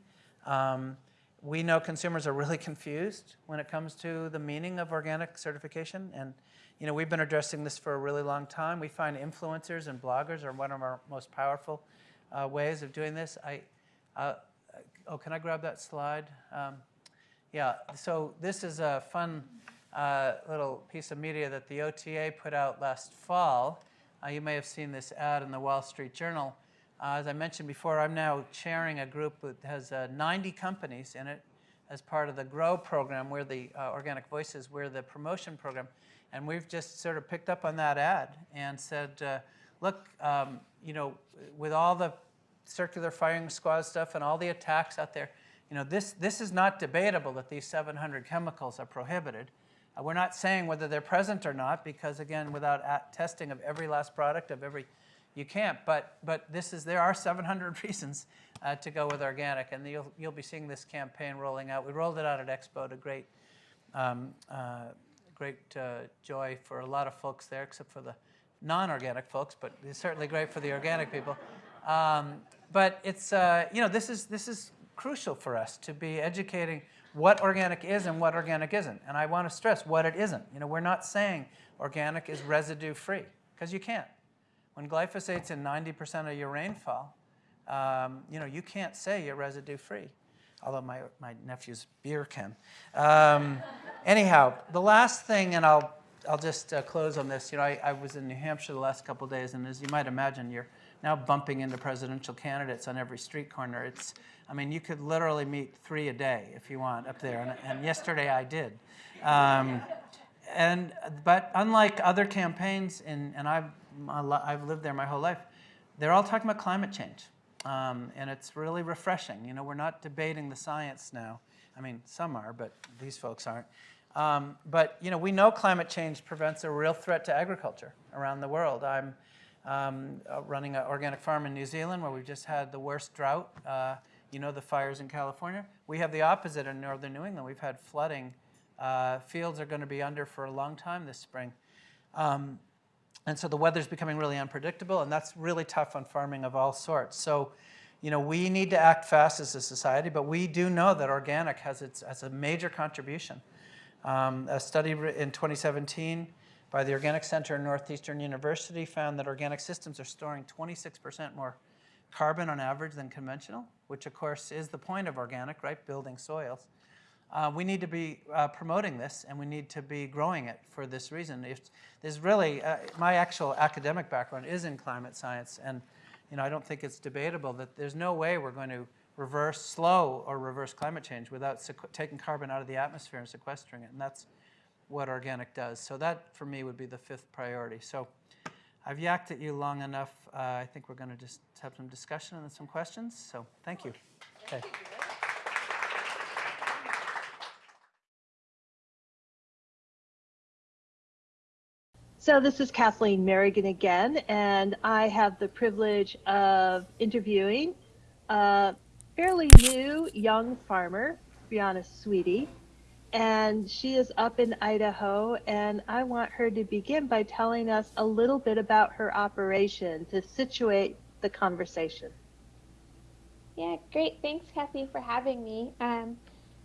Um, we know consumers are really (laughs) confused when it comes to the meaning of organic certification. And, you know, we've been addressing this for a really long time. We find influencers and bloggers are one of our most powerful uh, ways of doing this. I, uh, oh, can I grab that slide? Um, yeah, so this is a fun uh, little piece of media that the OTA put out last fall. Uh, you may have seen this ad in the Wall Street Journal. Uh, as I mentioned before, I'm now chairing a group that has uh, 90 companies in it as part of the GRO program, where the Organic Voices, where the promotion program. And we've just sort of picked up on that ad and said, uh, look, um, you know, with all the circular firing squad stuff and all the attacks out there, you know, this, this is not debatable that these 700 chemicals are prohibited. Uh, we're not saying whether they're present or not because, again, without testing of every last product of every, you can't. But, but this is, there are 700 (laughs) reasons uh, to go with organic, and you'll, you'll be seeing this campaign rolling out. We rolled it out at Expo to great, um, uh, great uh, joy for a lot of folks there, except for the non-organic folks, but it's certainly great for the organic people. Um, but it's, uh, you know, this is, this is crucial for us to be educating what organic is and what organic isn't. And I want to stress what it isn't. You know, we're not saying organic is residue free, because you can't. When glyphosate's in 90% of your rainfall, um, you know, you can't say you're residue free, although my, my nephew's beer can. Um, anyhow, the last thing, and I'll, I'll just uh, close on this. You know, I, I was in New Hampshire the last couple days, and as you might imagine, you're now bumping into presidential candidates on every street corner. It's, I mean, you could literally meet three a day if you want up there, and, and yesterday I did. Um, and, but unlike other campaigns, in, and I've, I've lived there my whole life, they're all talking about climate change. Um, and it's really refreshing. You know, we're not debating the science now. I mean, some are, but these folks aren't. Um, but, you know, we know climate change prevents a real threat to agriculture around the world. I'm um, uh, running an organic farm in New Zealand where we've just had the worst drought. Uh, you know the fires in California. We have the opposite in northern New England. We've had flooding. Uh, fields are going to be under for a long time this spring. Um, and so the weather's becoming really unpredictable, and that's really tough on farming of all sorts. So, you know, we need to act fast as a society, but we do know that organic has, its, has a major contribution. Um, a study in 2017 by the Organic Center in Northeastern University found that organic systems are storing 26% more carbon on average than conventional, which of course is the point of organic, right, building soils. Uh, we need to be uh, promoting this and we need to be growing it for this reason. If there's really, uh, my actual academic background is in climate science and you know, I don't think it's debatable that there's no way we're going to reverse, slow or reverse climate change without taking carbon out of the atmosphere and sequestering it. And that's what organic does. So that, for me, would be the fifth priority. So I've yacked at you long enough. Uh, I think we're going to just have some discussion and some questions. So thank you. Okay. So this is Kathleen Merrigan again, and I have the privilege of interviewing a fairly new young farmer, Brianna Swette, and she is up in Idaho. And I want her to begin by telling us a little bit about her operation to situate the conversation. Yeah, great. Thanks, Kathy, for having me. Um,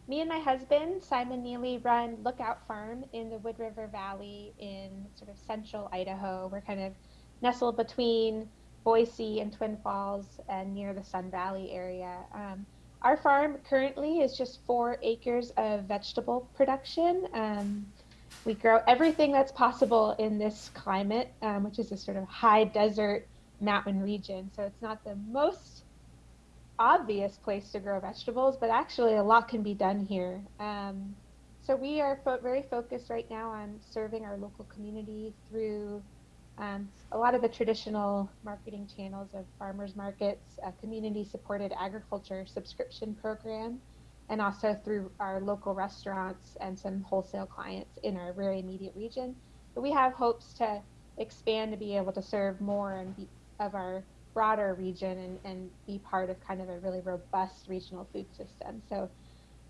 me and my husband, Simon Neely, run Lookout Farm in the Wood River Valley in sort of central Idaho. We're kind of nestled between Boise and Twin Falls and near the Sun Valley area. Um, our farm currently is just four acres of vegetable production. Um, we grow everything that's possible in this climate, um, which is a sort of high desert mountain region. So it's not the most obvious place to grow vegetables, but actually a lot can be done here. Um, so we are fo very focused right now on serving our local community through um, a lot of the traditional marketing channels of farmers markets, a community supported agriculture subscription program, and also through our local restaurants and some wholesale clients in our very immediate region. But we have hopes to expand to be able to serve more and be, of our broader region and, and be part of kind of a really robust regional food system. So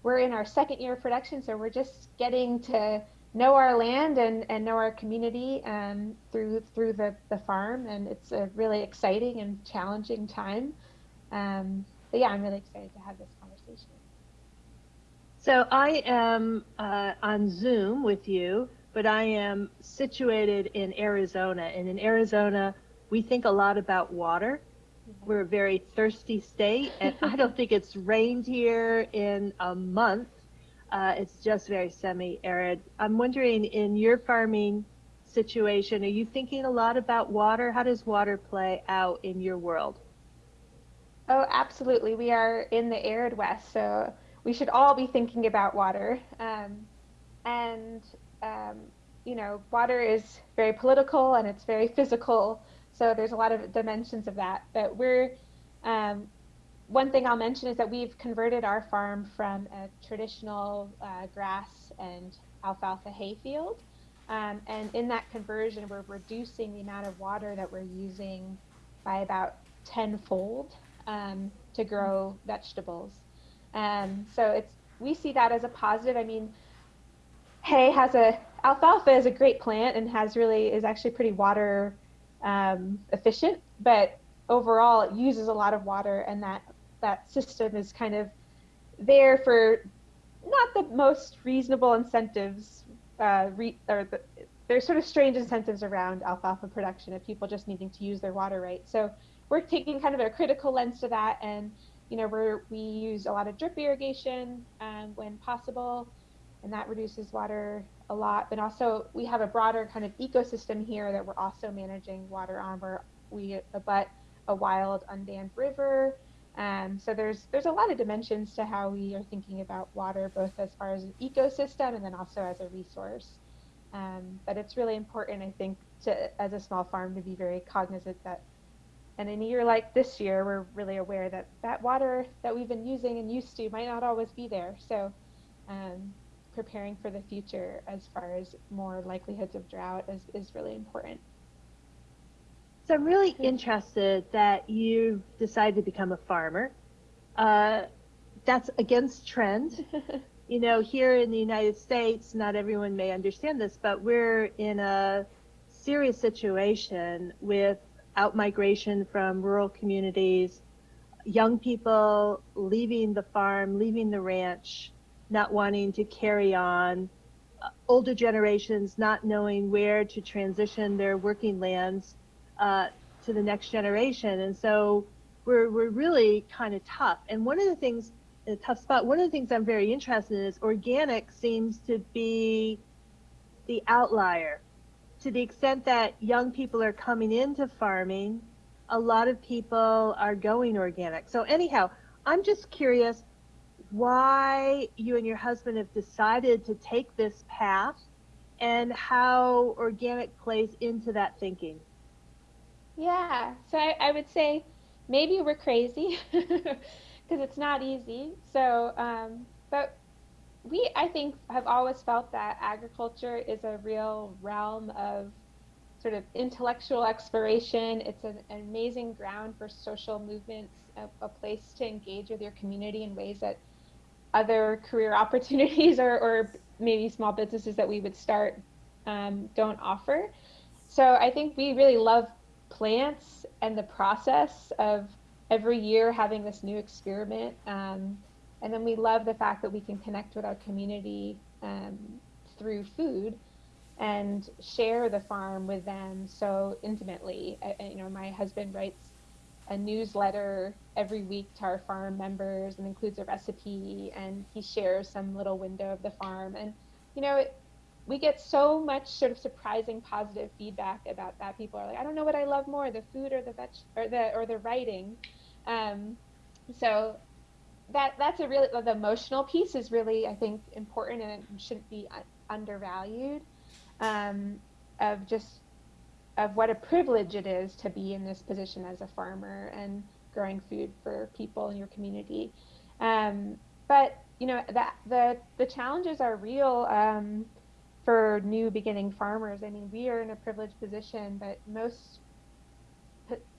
we're in our second year of production, so we're just getting to know our land and, and know our community um, through through the, the farm and it's a really exciting and challenging time um, but yeah i'm really excited to have this conversation So I am uh, on Zoom with you, but I am situated in Arizona. And in Arizona, we think a lot about water. We're a very thirsty state, and I don't think it's rained here in a month. Uh, it's just very semi-arid. I'm wondering, in your farming situation, are you thinking a lot about water? How does water play out in your world? oh absolutely we are in the arid west so we should all be thinking about water um, and um, you know water is very political and it's very physical so there's a lot of dimensions of that but we're um, one thing I'll mention is that we've converted our farm from a traditional uh, grass and alfalfa hay field. Um, and in that conversion, we're reducing the amount of water that we're using by about tenfold um, to grow vegetables. Um, so it's we see that as a positive. I mean, hay has a alfalfa is a great plant and has really is actually pretty water um, efficient, but overall it uses a lot of water, and that that system is kind of there for not the most reasonable incentives uh, re- or the, there's sort of strange incentives around alfalfa production of people just needing to use their water right. So we're taking kind of a critical lens to that, and you know we're we use a lot of drip irrigation um, when possible, and that reduces water a lot. But also we have a broader kind of ecosystem here that we're also managing water on, where we abut a wild undammed river. Um, so there's there's a lot of dimensions to how we are thinking about water, both as far as an ecosystem and then also as a resource. Um, but it's really important, I think, to as a small farm to be very cognizant that, and in a year like this year, we're really aware that that water that we've been using and used to might not always be there. So um, preparing for the future as far as more likelihoods of drought is, is really important. So I'm really interested that you decided to become a farmer. Uh, that's against trend. (laughs) you know, here in the United States, not everyone may understand this, but we're in a serious situation with outmigration from rural communities, young people leaving the farm, leaving the ranch, not wanting to carry on, uh, older generations not knowing where to transition their working lands uh, to the next generation. And so we're, we're really kind of tough. And one of the things, a tough spot, one of the things I'm very interested in is organic seems to be the outlier. To the extent that young people are coming into farming, a lot of people are going organic. So anyhow, I'm just curious why you and your husband have decided to take this path and how organic plays into that thinking. Yeah, so I, I would say maybe we're crazy (laughs) because it's not easy. So, um, but we, I think, have always felt that agriculture is a real realm of sort of intellectual exploration. It's an, an amazing ground for social movements, a, a, place to engage with your community in ways that other career (laughs) opportunities or, or maybe small businesses that we would start um, don't offer. So I think we really love plants and the process of every year having this new experiment. Um, and then we love the fact that we can connect with our community um, through food and share the farm with them so intimately. I, you know, my husband writes a newsletter every week to our farm members and includes a recipe and he shares some little window of the farm and you know it, we get so much sort of surprising positive feedback about that. People are like, I don't know what I love more, the food or the veg or the or the writing. Um, so that that's a really the emotional piece is really I think important and it shouldn't be undervalued. Um, of just of what a privilege it is to be in this position as a farmer and growing food for people in your community. Um, but you know that the the challenges are real um, for new beginning farmers. I mean, we are in a privileged position, but most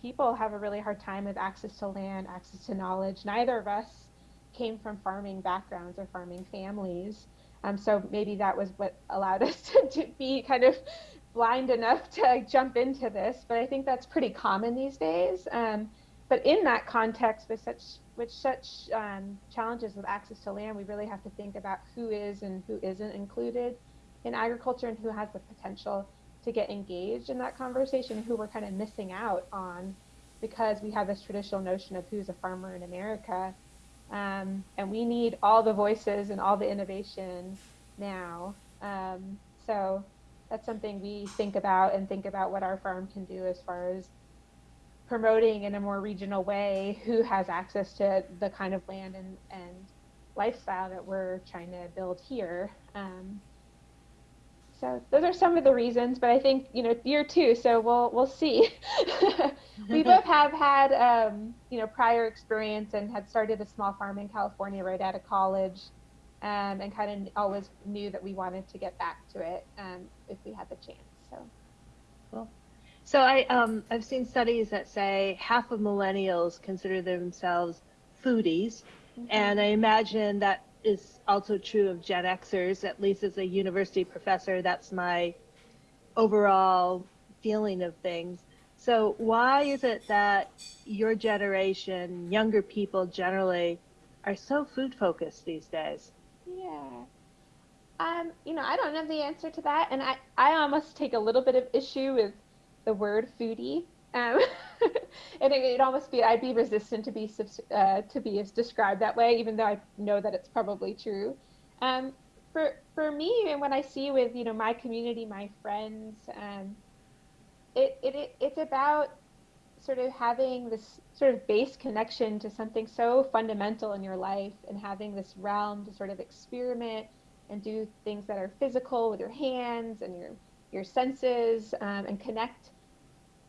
people have a really hard time with access to land, access to knowledge. Neither of us came from farming backgrounds or farming families. Um, so maybe that was what allowed (laughs) us to, to be kind of blind enough (laughs) to jump into this, but I think that's pretty common these days. Um, but in that context, with such with such um, challenges with access to land, we really have to think about who is and who isn't included in agriculture and who has the potential to get engaged in that conversation, who we're kind of missing out on because we have this traditional notion of who's a farmer in America. Um, and we need all the voices and all the innovation now. Um, so that's something we think about and think about what our farm can do as far as promoting in a more regional way who has access to the kind of land and, and lifestyle that we're trying to build here. Um, so those are some of the reasons, but I think you know year two, so we'll we'll see. (laughs) we both have had um, you know prior experience and had started a small farm in California right out of college um, and kind of always knew that we wanted to get back to it um, if we had the chance. So, cool. So I um, I've seen studies that say half of millennials consider themselves foodies, mm-hmm. and I imagine that is also true of Gen Xers. At least as a university professor, that's my overall feeling of things. So why is it that your generation, younger people generally, are so food focused these days? Yeah. Um, you know, I don't know the answer to that, and I, I almost take a little bit of issue with the word foodie. Um, (laughs) and it, almost be I'd be resistant to be uh, to be described that way, even though I know that it's probably true. Um, for for me, and when I see with you know my community, my friends, um, it, it, it it's about sort of having this sort of base connection to something so fundamental in your life and having this realm to sort of experiment and do things that are physical with your hands and your your senses um, and connect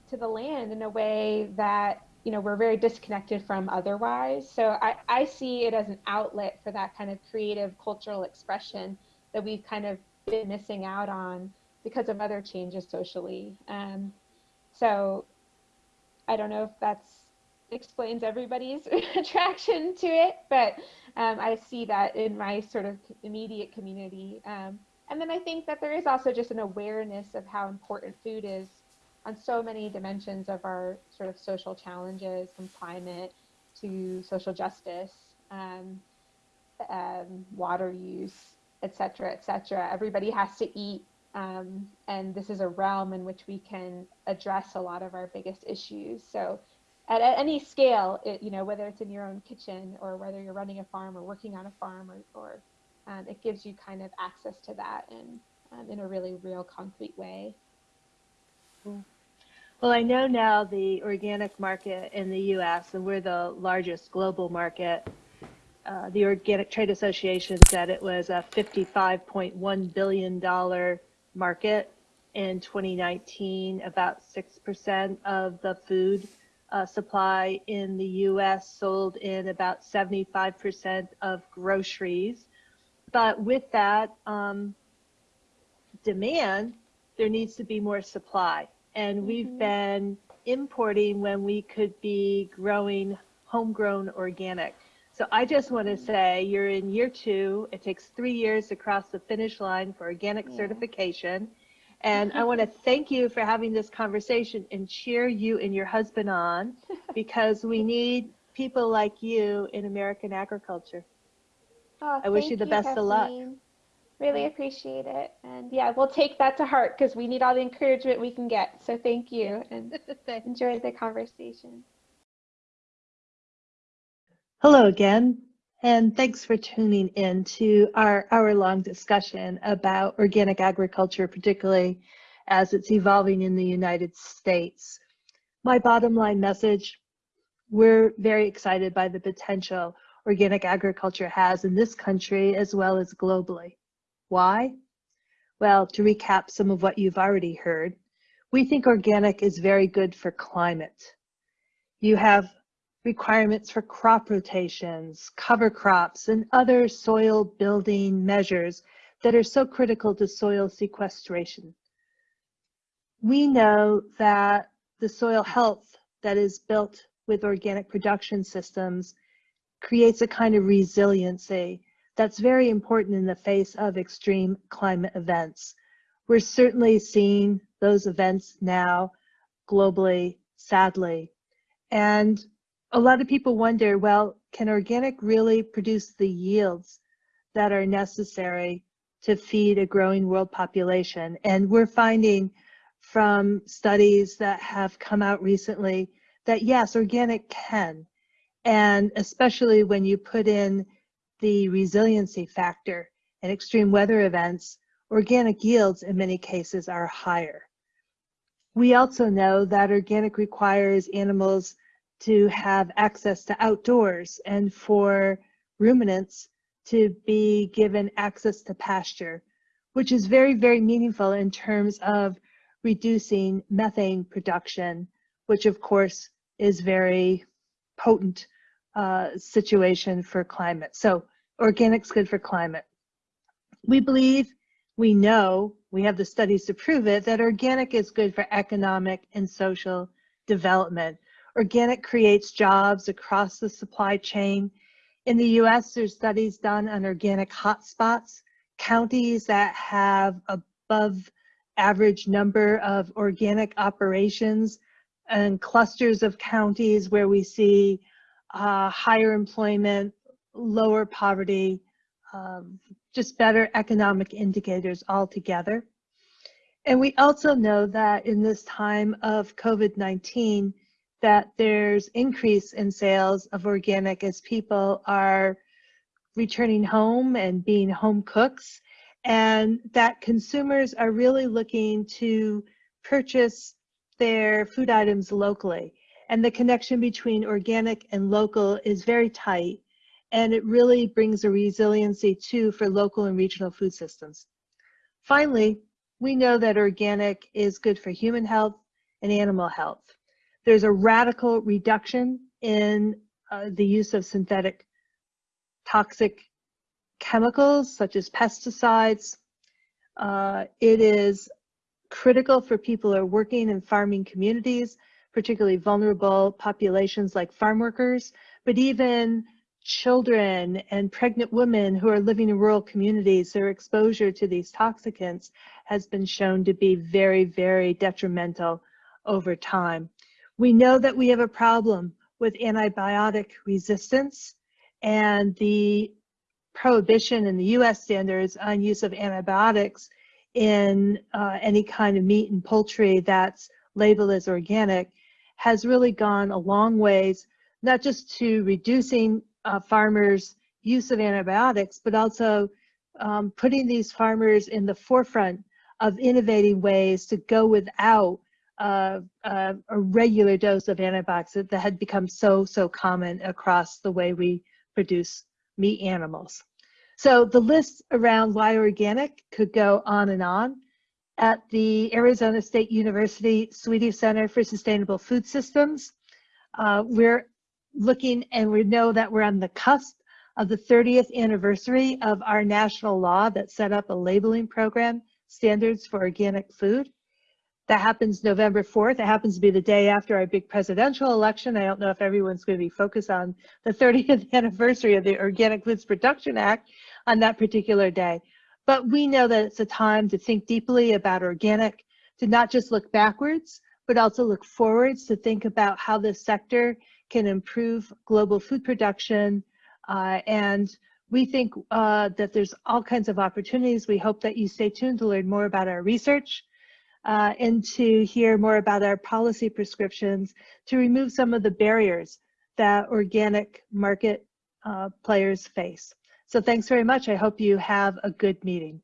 to the land in a way that you know we're very disconnected from otherwise. So I, I see it as an outlet for that kind of creative cultural expression that we've kind of been missing out on because of other changes socially. Um, so I don't know if that's explains everybody's (laughs) attraction to it, but um, I see that in my sort of immediate community. Um, and then I think that there is also just an awareness of how important food is on so many dimensions of our sort of social challenges, from climate to social justice, um, um water use, et cetera, et cetera. Everybody has to eat um, and this is a realm in which we can address a lot of our biggest issues. So at, at any scale, it, you know, whether it's in your own kitchen or whether you're running a farm or working on a farm or, or um, it gives you kind of access to that and um, in a really real concrete way. Well, I know now the organic market in the U.S. and we're the largest global market. Uh, the Organic Trade Association said it was a $55.1 billion market in 2019. About 6% of the food uh, supply in the US sold in about 75% of groceries. But with that um, demand, there needs to be more supply. And mm -hmm. we've been importing when we could be growing homegrown organic. So I just want to say you're in year two. It takes three years to cross the finish line for organic yeah. certification. And I want to (laughs) thank you for having this conversation and cheer you and your husband on (laughs) because we need people like you in American agriculture. Oh, I wish you the you, best Kathleen. of luck. Really appreciate it. And yeah, we'll take that to heart because we need all the encouragement we can get. So thank you and (laughs) enjoy the conversation. Hello again. And thanks for tuning in to our hour-long discussion about organic agriculture, particularly as it's evolving in the United States. My bottom line message, we're very excited by the potential organic agriculture has in this country as well as globally. Why? Well, to recap some of what you've already heard, we think organic is very good for climate. You have requirements for crop rotations, cover crops, and other soil building measures that are so critical to soil sequestration. We know that the soil health that is built with organic production systems creates a kind of resiliency that's very important in the face of extreme climate events. We're certainly seeing those events now globally, sadly. And a lot of people wonder, well, can organic really produce the yields that are necessary to feed a growing world population? And we're finding from studies that have come out recently that yes, organic can. And especially when you put in the resiliency factor and extreme weather events, organic yields in many cases are higher. We also know that organic requires animals to have access to outdoors and for ruminants to be given access to pasture, which is very, very meaningful in terms of reducing methane production, which of course is very potent uh, situation for climate. So organic's good for climate. We believe, we know, we have the studies to prove it, that organic is good for economic and social development. Organic creates jobs across the supply chain. In the US, there's studies done on organic hotspots, counties that have above average number of organic operations and clusters of counties where we see uh, higher employment, lower poverty, um, just better economic indicators altogether. And we also know that in this time of COVID-19, that there's increase in sales of organic as people are returning home and being home cooks and that consumers are really looking to purchase their food items locally and the connection between organic and local is very tight and it really brings a resiliency too for local and regional food systems. Finally, we know that organic is good for human health and animal health. There's a radical reduction in uh, the use of synthetic toxic chemicals such as pesticides. Uh, it is critical for people who are working in farming communities, particularly vulnerable populations like farm workers, but even children and pregnant women who are living in rural communities, their exposure to these toxicants has been shown to be very, very detrimental over time. We know that we have a problem with antibiotic resistance and the prohibition in the US standards on use of antibiotics in uh, any kind of meat and poultry that's labeled as organic has really gone a long ways, not just to reducing uh, farmers' use of antibiotics, but also um, putting these farmers in the forefront of innovating ways to go without a regular dose of antibiotics that had become so, so common across the way we produce meat animals. So the list around why organic could go on and on. At the Arizona State University Swette Center for Sustainable Food Systems, uh, we're looking and we know that we're on the cusp of the 30th anniversary of our national law that set up a labeling program, standards for organic food. That happens November 4th. It happens to be the day after our big presidential election. I don't know if everyone's going to be focused on the 30th (laughs) anniversary of the Organic Foods Production Act on that particular day. But we know that it's a time to think deeply about organic, to not just look backwards, but also look forwards to think about how this sector can improve global food production. Uh, and we think uh, that there's all kinds of opportunities. We hope that you stay tuned to learn more about our research uh, and to hear more about our policy prescriptions to remove some of the barriers that organic market uh, players face. So thanks very much. I hope you have a good meeting.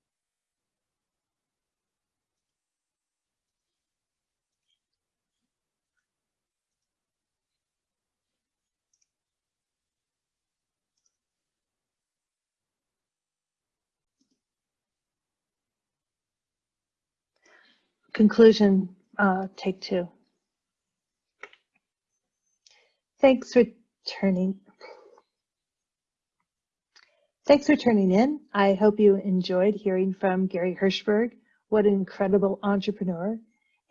Conclusion, uh, take two. Thanks for turning. Thanks for turning in. I hope you enjoyed hearing from Gary Hirshberg. What an incredible entrepreneur.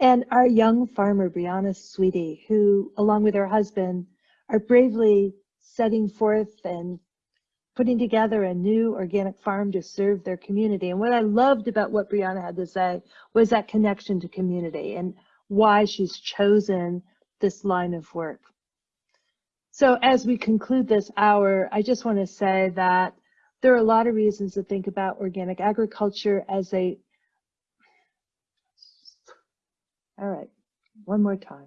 And our young farmer, Brianna Swette, who, along with her husband, are bravely setting forth and putting together a new organic farm to serve their community. And what I loved about what Brianna had to say was that connection to community and why she's chosen this line of work. So as we conclude this hour, I just want to say that there are a lot of reasons to think about organic agriculture as a, all right, one more time.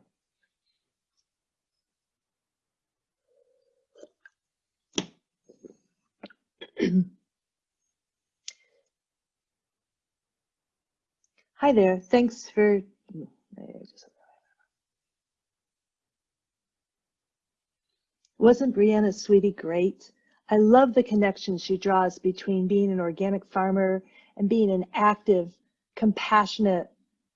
(clears throat) Hi there, thanks for, wasn't Brianna Swette great? I love the connection she draws between being an organic farmer and being an active, compassionate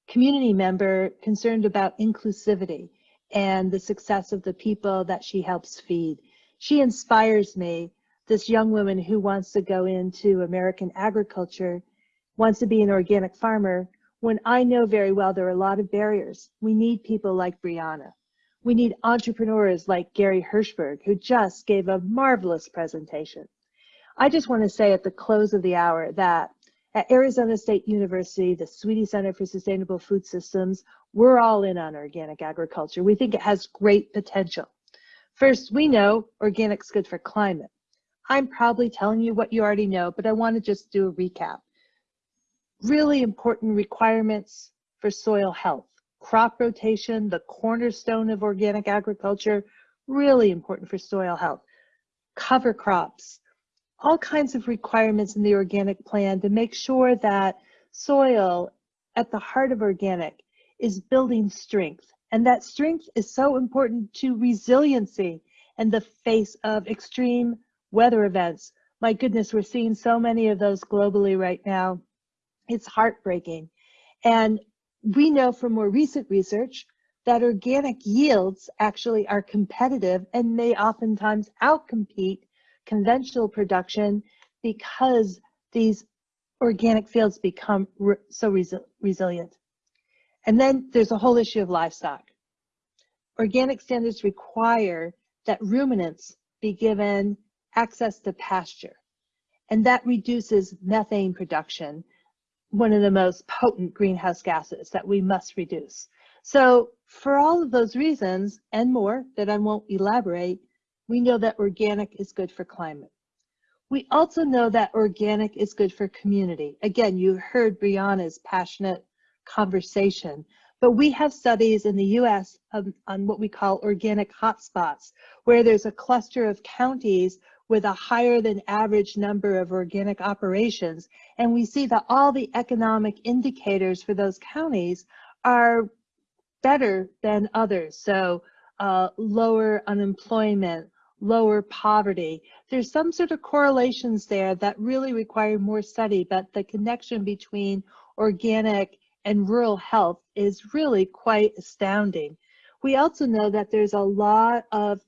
community member concerned about inclusivity and the success of the people that she helps feed. She inspires me this young woman who wants to go into American agriculture, wants to be an organic farmer, when I know very well there are a lot of barriers. We need people like Brianna. We need entrepreneurs like Gary Hirshberg, who just gave a marvelous presentation. I just want to say at the close of the hour that at Arizona State University, the Swette Center for Sustainable Food Systems, we're all in on organic agriculture. We think it has great potential. First, we know organic's good for climate. I'm probably telling you what you already know, but I want to just do a recap. Really important requirements for soil health. Crop rotation, the cornerstone of organic agriculture, really important for soil health. Cover crops, all kinds of requirements in the organic plan to make sure that soil at the heart of organic is building strength. And that strength is so important to resiliency in the face of extreme weather events. My goodness, we're seeing so many of those globally right now. It's heartbreaking. And we know from more recent research that organic yields actually are competitive and may oftentimes outcompete conventional production because these organic fields become re so resi resilient. And then there's a whole issue of livestock. Organic standards require that ruminants be given access to pasture. And that reduces methane production, one of the most potent greenhouse gases that we must reduce. So for all of those reasons and more that I won't elaborate, we know that organic is good for climate. We also know that organic is good for community. Again, you heard Brianna's passionate conversation, but we have studies in the US on, on what we call organic hotspots, where there's a cluster of counties with a higher than average number of organic operations. And we see that all the economic indicators for those counties are better than others. So uh, lower unemployment, lower poverty. There's some sort of correlations there that really require more study, but the connection between organic and rural health is really quite astounding. We also know that there's a lot of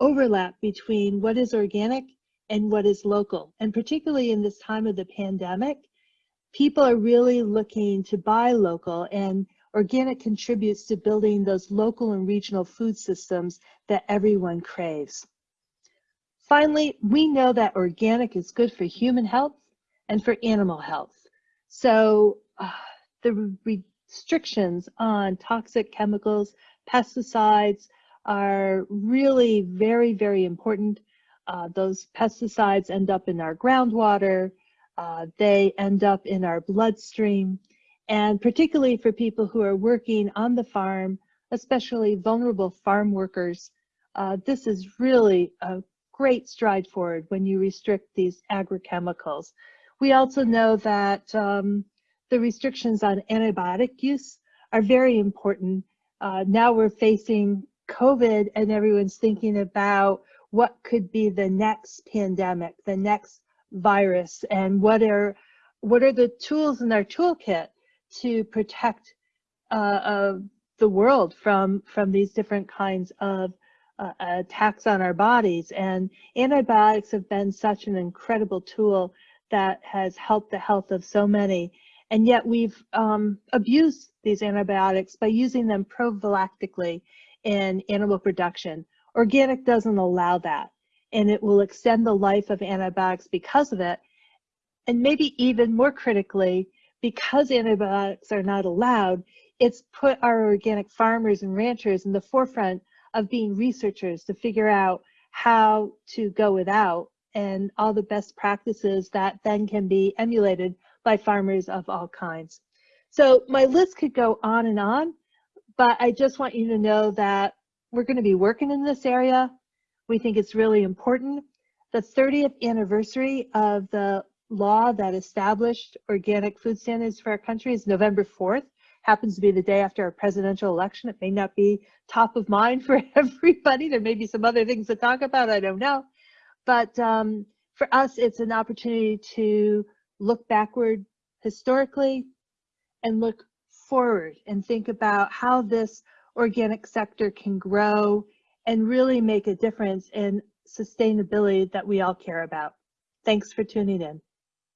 overlap between what is organic and what is local. And particularly in this time of the pandemic, people are really looking to buy local and organic contributes to building those local and regional food systems that everyone craves. Finally, we know that organic is good for human health and for animal health. So uh, the restrictions on toxic chemicals, pesticides, are really very, very important. Uh, those pesticides end up in our groundwater, uh, they end up in our bloodstream, and particularly for people who are working on the farm, especially vulnerable farm workers, uh, this is really a great stride forward when you restrict these agrochemicals. We also know that um, the restrictions on antibiotic use are very important. Uh, now we're facing COVID and everyone's thinking about what could be the next pandemic, the next virus, and what are what are the tools in our toolkit to protect uh, uh, the world from from these different kinds of uh, attacks on our bodies. And antibiotics have been such an incredible tool that has helped the health of so many. And yet we've um, abused these antibiotics by using them prophylactically in animal production. Organic doesn't allow that, and it will extend the life of antibiotics because of it. And maybe even more critically, because antibiotics are not allowed, it's put our organic farmers and ranchers in the forefront of being researchers to figure out how to go without and all the best practices that then can be emulated by farmers of all kinds. So my list could go on and on, but I just want you to know that we're going to be working in this area. We think it's really important. The 30th anniversary of the law that established organic food standards for our country is November 4th. Happens to be the day after our presidential election. It may not be top of mind (laughs) for everybody. There may be some other things to talk about. I don't know. But um, for us, it's an opportunity to look backward historically and look forward and think about how this organic sector can grow and really make a difference in sustainability that we all care about. Thanks for tuning in.